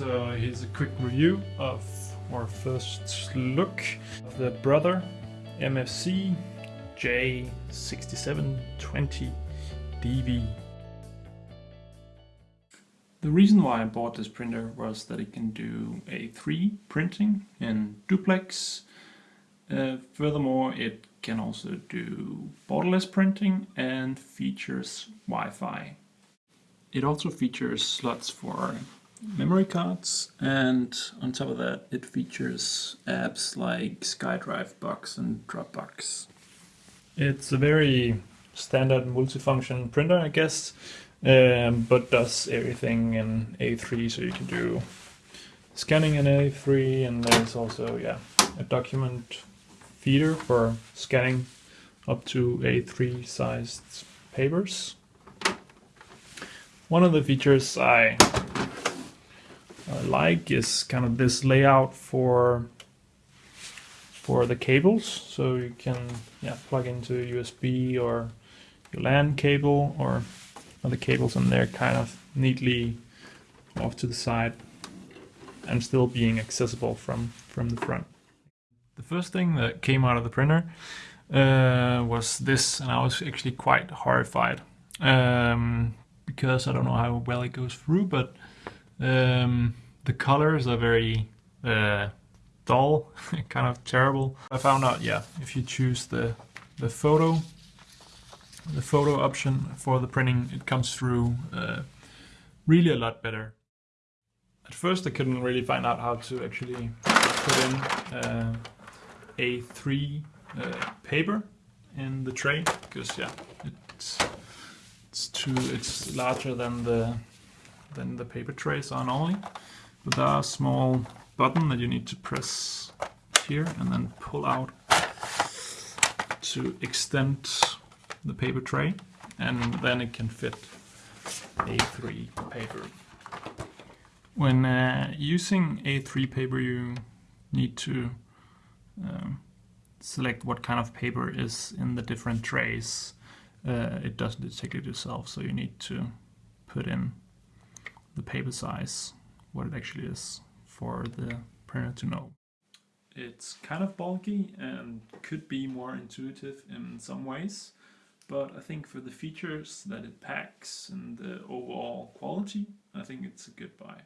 So here's a quick review of our first look of the Brother MFC J6720DV. The reason why I bought this printer was that it can do A3 printing in duplex. Uh, furthermore, it can also do borderless printing and features Wi-Fi. It also features slots for memory cards and on top of that it features apps like SkyDrive Box and Dropbox. It's a very standard multifunction printer I guess um, but does everything in A3 so you can do scanning in A3 and there's also yeah a document feeder for scanning up to A3 sized papers. One of the features I I like is kind of this layout for for the cables so you can yeah plug into USB or your LAN cable or other cables and they're kind of neatly off to the side and still being accessible from from the front. The first thing that came out of the printer uh, was this and I was actually quite horrified um, because I don't know how well it goes through but um, the colors are very uh, dull, kind of terrible. I found out, yeah, if you choose the the photo, the photo option for the printing, it comes through uh, really a lot better. At first, I couldn't really find out how to actually put in uh, A3 uh, paper in the tray because, yeah, it's it's too it's larger than the than the paper trays are normally. Are a small button that you need to press here and then pull out to extend the paper tray and then it can fit A3 paper. When uh, using A3 paper you need to um, select what kind of paper is in the different trays. Uh, it doesn't detect it yourself so you need to put in the paper size, what it actually is for the printer to know. It's kind of bulky and could be more intuitive in some ways, but I think for the features that it packs and the overall quality, I think it's a good buy.